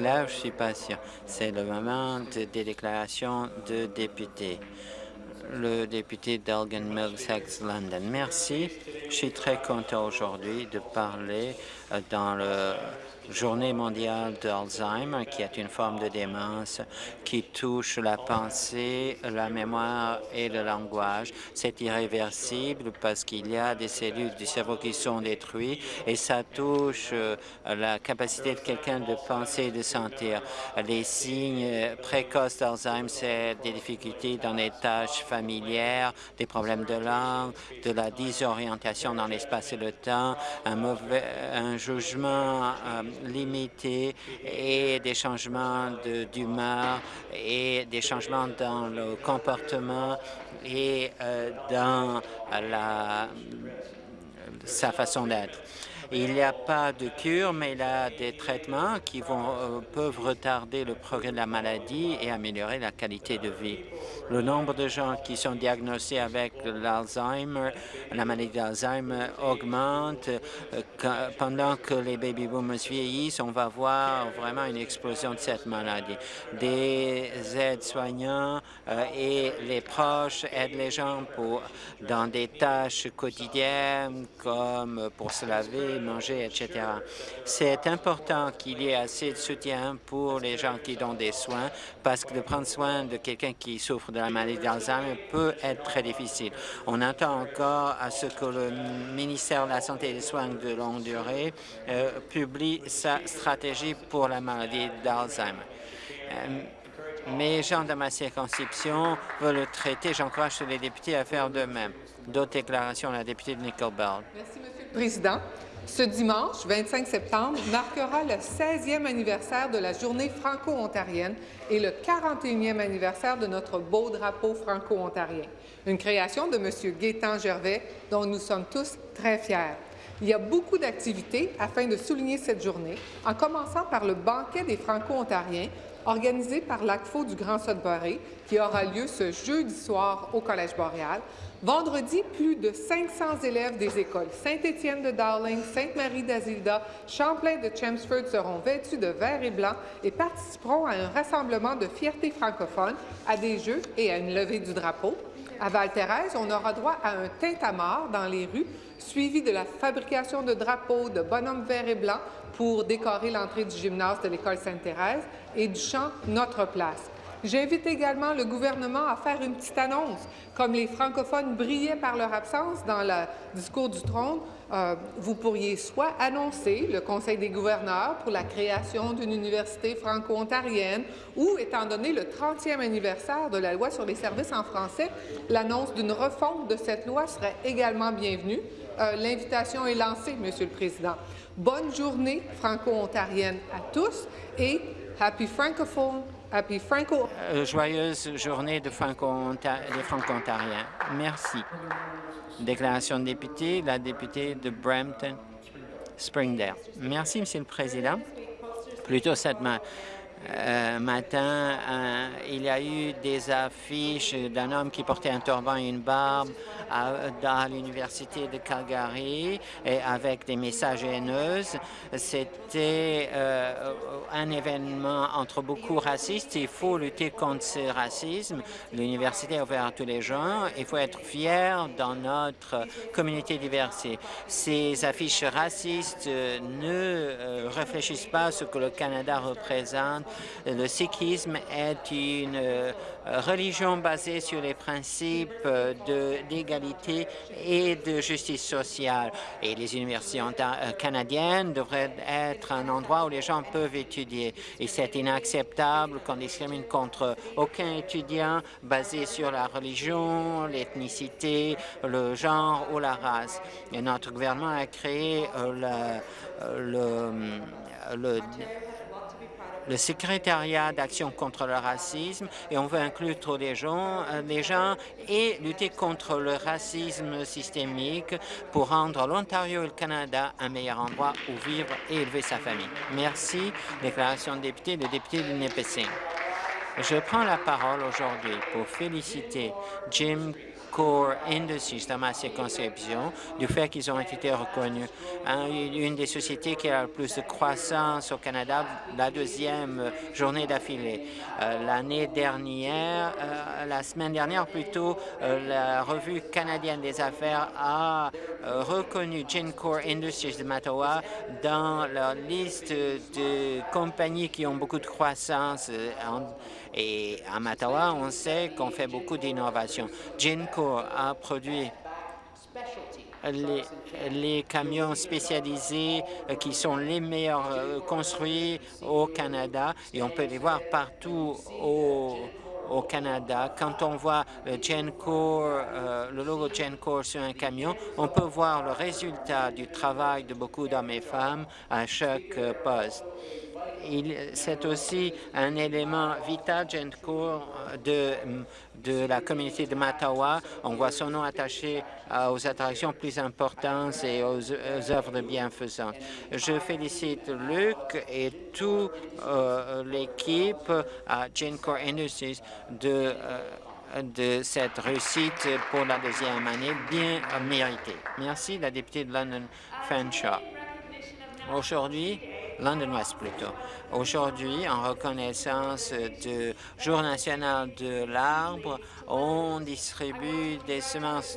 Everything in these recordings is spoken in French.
lève? Je suis pas sûr. C'est le moment des déclarations de députés le député d'Elgin Middlesex London. Merci. Je suis très content aujourd'hui de parler euh, dans le Journée mondiale d'Alzheimer, qui est une forme de démence qui touche la pensée, la mémoire et le langage. C'est irréversible parce qu'il y a des cellules du cerveau qui sont détruites et ça touche euh, la capacité de quelqu'un de penser et de sentir. Les signes précoces d'Alzheimer, c'est des difficultés dans les tâches familières, des problèmes de langue, de la désorientation dans l'espace et le temps, un, mauvais, un jugement euh, limité et des changements d'humeur et des changements dans le comportement et euh, dans la, sa façon d'être. Il n'y a pas de cure, mais il y a des traitements qui vont, euh, peuvent retarder le progrès de la maladie et améliorer la qualité de vie. Le nombre de gens qui sont diagnostiqués avec l'Alzheimer, la maladie d'Alzheimer augmente. Euh, pendant que les baby boomers vieillissent, on va voir vraiment une explosion de cette maladie. Des aides-soignants euh, et les proches aident les gens pour, dans des tâches quotidiennes comme pour se laver, manger, etc. C'est important qu'il y ait assez de soutien pour les gens qui donnent des soins parce que de prendre soin de quelqu'un qui souffre de la maladie d'Alzheimer peut être très difficile. On attend encore à ce que le ministère de la Santé et des Soins de longue durée euh, publie sa stratégie pour la maladie d'Alzheimer. Euh, mes gens de ma circonscription veulent le traiter. J'encourage les députés à faire de même. D'autres déclarations, la députée de Nickel. Merci, Monsieur le Président. Ce dimanche, 25 septembre, marquera le 16e anniversaire de la Journée franco-ontarienne et le 41e anniversaire de notre beau drapeau franco-ontarien, une création de M. Gaétan Gervais dont nous sommes tous très fiers. Il y a beaucoup d'activités afin de souligner cette journée, en commençant par le banquet des Franco-Ontariens organisé par l'ACFO du Grand Sudbury, qui aura lieu ce jeudi soir au Collège Boréal. Vendredi, plus de 500 élèves des écoles Saint-Étienne de Dowling, Sainte-Marie d'Azilda, Champlain de Chelmsford seront vêtus de vert et blanc et participeront à un rassemblement de fierté francophone, à des jeux et à une levée du drapeau. À Val-Thérèse, on aura droit à un tintamarre dans les rues, suivi de la fabrication de drapeaux de bonhommes verts et blancs pour décorer l'entrée du gymnase de l'École Sainte-Thérèse et du chant Notre place. J'invite également le gouvernement à faire une petite annonce. Comme les francophones brillaient par leur absence dans le discours du trône, euh, vous pourriez soit annoncer le Conseil des gouverneurs pour la création d'une université franco-ontarienne ou, étant donné le 30e anniversaire de la loi sur les services en français, l'annonce d'une refonte de cette loi serait également bienvenue. Euh, L'invitation est lancée, Monsieur le Président. Bonne journée franco-ontarienne à tous et Happy Francophone Happy Franco. Euh, joyeuse journée de Franco-Ontariens. Merci. Déclaration de député, la députée de Brampton, Springdale. Merci, Monsieur le Président. Plutôt cette euh, matin, euh, il y a eu des affiches d'un homme qui portait un turban et une barbe dans l'université de Calgary et avec des messages haineux. C'était euh, un événement entre beaucoup racistes. Il faut lutter contre ce racisme. L'université est ouverte à tous les gens. Il faut être fier dans notre communauté diversité. Ces affiches racistes ne réfléchissent pas à ce que le Canada représente le sikhisme est une euh, religion basée sur les principes d'égalité et de justice sociale. Et les universités euh, canadiennes devraient être un endroit où les gens peuvent étudier. Et c'est inacceptable qu'on discrimine contre aucun étudiant basé sur la religion, l'ethnicité, le genre ou la race. Et notre gouvernement a créé euh, le, le le secrétariat d'action contre le racisme et on veut inclure tous les gens, euh, les gens et lutter contre le racisme systémique pour rendre l'Ontario et le Canada un meilleur endroit où vivre et élever sa famille. Merci. Déclaration de député, le député de Nipissing. Je prends la parole aujourd'hui pour féliciter Jim Core Industries dans ma circonscription du fait qu'ils ont été reconnus. une des sociétés qui a le plus de croissance au Canada, la deuxième journée d'affilée. Euh, l'année dernière, euh, la semaine dernière plutôt, euh, la revue canadienne des affaires a reconnu Core Industries de Mattawa dans leur liste de compagnies qui ont beaucoup de croissance et à Mattawa, on sait qu'on fait beaucoup d'innovation. Genco a produit les, camions spécialisés euh, qui sont les meilleurs euh, construits au Canada et on peut les voir partout au, Canada. Quand on voit le euh, le logo Genco sur un camion, on peut voir le résultat du travail de beaucoup d'hommes et femmes à chaque poste c'est aussi un élément vital, de, de la communauté de Mattawa. On voit son nom attaché aux attractions plus importantes et aux, œuvres de bienfaisance. Je félicite Luc et toute euh, l'équipe à Gencore Industries de euh, de cette réussite pour la deuxième année bien méritée. Merci, la députée de London Fanshawe. Aujourd'hui, London West plutôt. Aujourd'hui, en reconnaissance du Jour national de l'arbre, on distribue des semences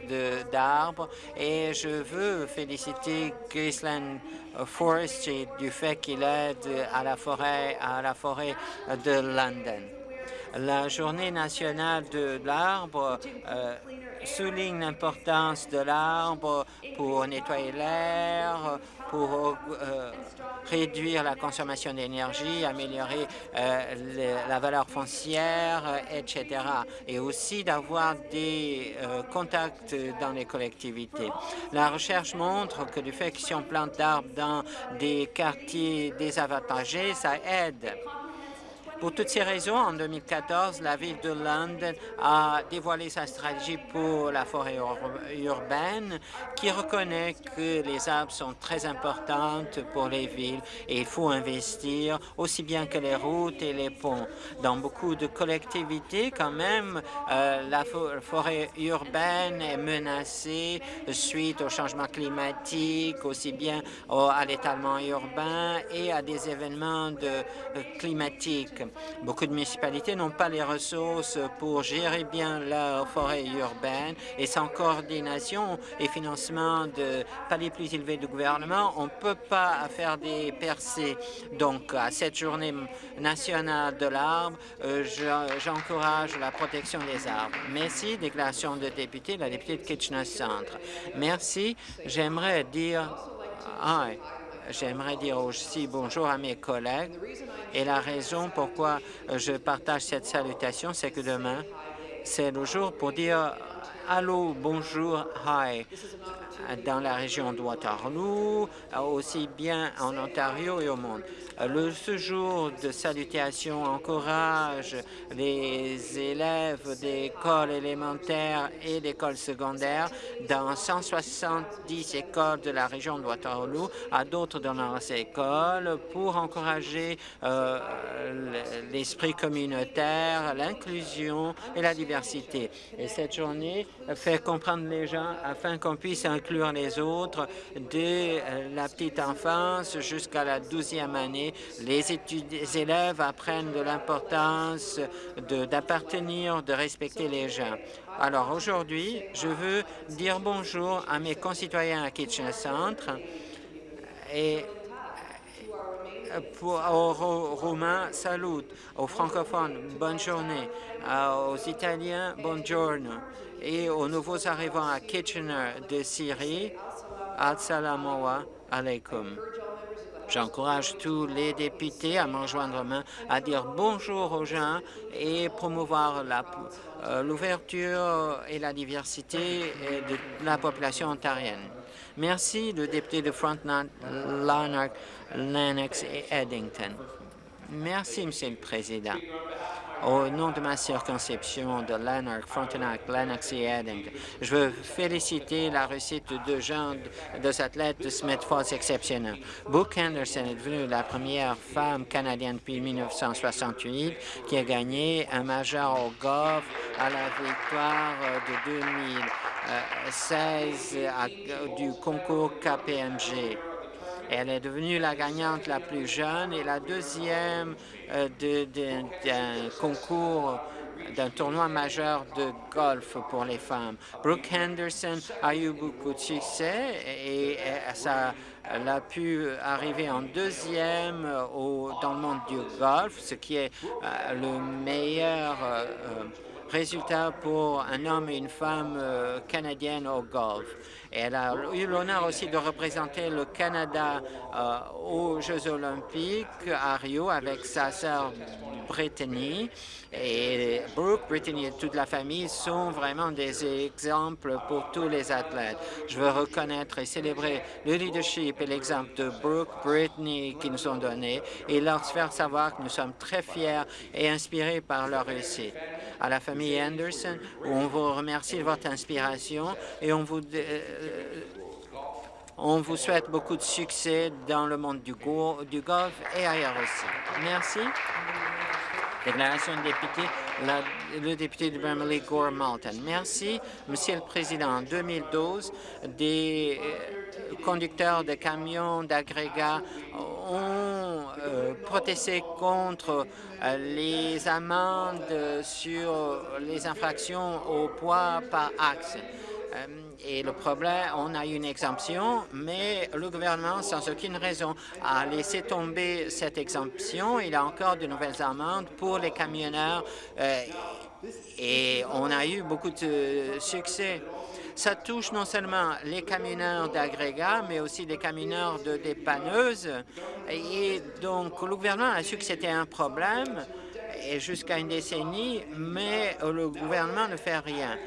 d'arbres et je veux féliciter Graceland Forestry du fait qu'il aide à la forêt, à la forêt de London. La journée nationale de l'arbre euh, souligne l'importance de l'arbre pour nettoyer l'air, pour euh, réduire la consommation d'énergie, améliorer euh, la valeur foncière, etc. Et aussi d'avoir des contacts dans les collectivités. La recherche montre que du fait que si on plante d'arbres dans des quartiers désavantagés, ça aide pour toutes ces raisons, en 2014, la ville de London a dévoilé sa stratégie pour la forêt urbaine qui reconnaît que les arbres sont très importantes pour les villes et il faut investir aussi bien que les routes et les ponts. Dans beaucoup de collectivités, quand même, euh, la forêt urbaine est menacée suite au changement climatique, aussi bien à l'étalement urbain et à des événements euh, climatiques. Beaucoup de municipalités n'ont pas les ressources pour gérer bien leur forêt urbaine et sans coordination et financement de paliers plus élevés du gouvernement, on ne peut pas faire des percées. Donc, à cette journée nationale de l'arbre, euh, j'encourage la protection des arbres. Merci. Déclaration de député, la députée de Kitchener Centre. Merci. J'aimerais dire... Ah, J'aimerais dire aussi bonjour à mes collègues. Et la raison pourquoi je partage cette salutation, c'est que demain, c'est le jour pour dire allô, bonjour, hi dans la région de Waterloo, aussi bien en Ontario et au monde. Le, ce jour de salutation encourage les élèves d'écoles élémentaires et d'écoles secondaires dans 170 écoles de la région de Waterloo à d'autres dans leurs écoles pour encourager euh, l'esprit communautaire, l'inclusion et la diversité. Et cette journée fait comprendre les gens afin qu'on puisse inclure les autres de la petite enfance jusqu'à la douzième année les, élèves apprennent de l'importance d'appartenir, de, respecter les gens. Alors aujourd'hui, je veux dire bonjour à mes concitoyens à Kitchener Centre et pour, aux Roumains, salut, aux francophones, bonne journée, aux Italiens, buongiorno, et aux nouveaux arrivants à Kitchener de Syrie, assalamu alaikum. J'encourage tous les députés à me rejoindre main à dire bonjour aux gens et promouvoir euh, l'ouverture et la diversité de la population ontarienne. Merci, le député de Frontenac, Lennox et Eddington. Merci, Monsieur le Président. Au nom de ma circonscription de Lanark, Frontenac, Lennox et Eddington, je veux féliciter la réussite de deux deux athlètes de Smith Falls exceptionnels. Brooke Henderson est devenue la première femme canadienne depuis 1968 qui a gagné un majeur au golf à la victoire de 2016 du concours KPMG. Elle est devenue la gagnante la plus jeune et la deuxième euh, d'un concours d'un tournoi majeur de golf pour les femmes. Brooke Henderson a eu beaucoup de succès et ça elle a pu arriver en deuxième au, dans le monde du golf, ce qui est euh, le meilleur euh, résultat pour un homme et une femme canadienne au golf. Elle a eu l'honneur aussi de représenter le Canada euh, aux Jeux olympiques à Rio avec sa sœur Brittany. Et Brooke, Brittany et toute la famille sont vraiment des exemples pour tous les athlètes. Je veux reconnaître et célébrer le leadership et l'exemple de Brooke, Brittany qui nous ont donné et leur faire savoir que nous sommes très fiers et inspirés par leur réussite. À la famille Anderson, on vous remercie de votre inspiration et on vous euh, on vous souhaite beaucoup de succès dans le monde du, golf et ailleurs aussi. Merci. Déclaration de député, le député de Bramaley Gore Malton. Merci, Monsieur le Président. En 2012, des euh, conducteurs de camions d'agrégats ont euh, protesté contre les amendes sur les infractions au poids par axe. Euh, et le problème, on a une exemption, mais le gouvernement, sans aucune raison, a laissé tomber cette exemption. Il a encore de nouvelles amendes pour les camionneurs euh, et on a eu beaucoup de succès. Ça touche non seulement les camionneurs d'agrégats, mais aussi les camionneurs de dépanneuses. Et donc, le gouvernement a su que c'était un problème jusqu'à une décennie, mais le gouvernement ne fait rien.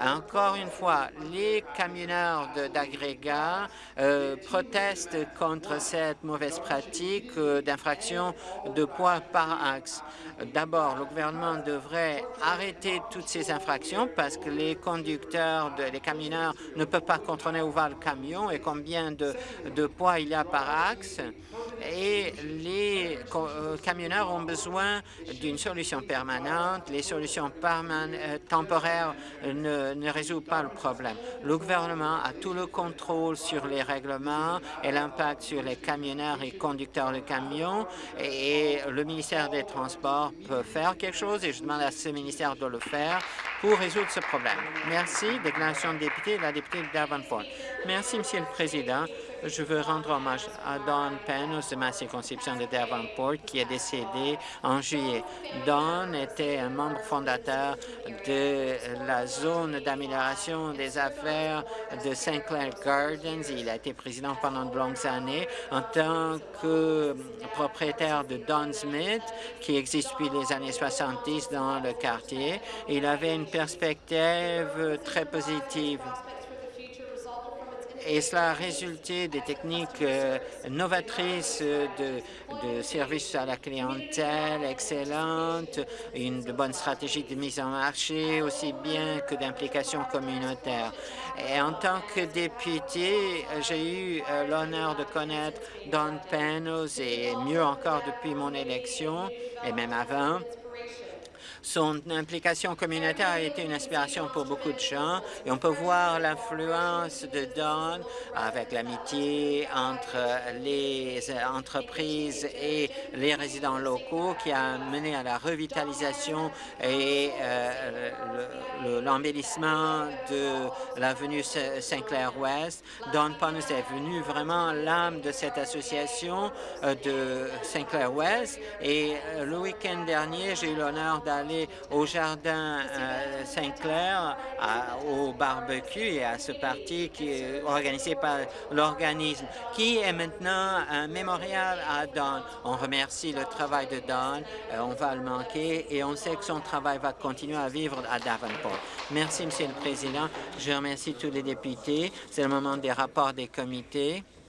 Encore une fois, les camionneurs d'agrégats euh, protestent contre cette mauvaise pratique euh, d'infraction de poids par axe. D'abord, le gouvernement devrait arrêter toutes ces infractions parce que les conducteurs, de, les camionneurs ne peuvent pas contrôler où va le camion et combien de, poids il y a par axe. Et les euh, camionneurs ont besoin d'une solution permanente. Les solutions temporaires ne ne, résout pas le problème. Le gouvernement a tout le contrôle sur les règlements et l'impact sur les camionneurs et conducteurs de camions et, le ministère des Transports peut faire quelque chose et je demande à ce ministère de le faire pour résoudre ce problème. Merci. Déclaration de député, la députée de Davenport. Merci, Monsieur le Président. Je veux rendre hommage à Don Penn de ma circonscription de Davenport qui est décédé en juillet. Don était un membre fondateur de la zone d'amélioration des affaires de Sinclair Gardens. Il a été président pendant de longues années en tant que propriétaire de Don Smith qui existe depuis les années 70 dans le quartier. Il avait une perspective très positive et cela a résulté des techniques euh, novatrices de, services à la clientèle excellentes, une bonne stratégie de mise en marché, aussi bien que d'implication communautaire. Et en tant que député, j'ai eu euh, l'honneur de connaître Don Panos et mieux encore depuis mon élection et même avant. Son implication communautaire a été une inspiration pour beaucoup de gens et on peut voir l'influence de Don avec l'amitié entre les entreprises et les résidents locaux qui a mené à la revitalisation et euh, l'embellissement de l'avenue Sinclair-Ouest. Don Ponus est venu vraiment l'âme de cette association euh, de Sinclair-Ouest et euh, le week-end dernier, j'ai eu l'honneur d'aller au Jardin euh, Saint-Clair, au barbecue et à ce parti qui est organisé par l'organisme, qui est maintenant un mémorial à Don. On remercie le travail de Don, euh, on va le manquer et on sait que son travail va continuer à vivre à Davenport. Merci, Monsieur le Président. Je remercie tous les députés. C'est le moment des rapports des comités.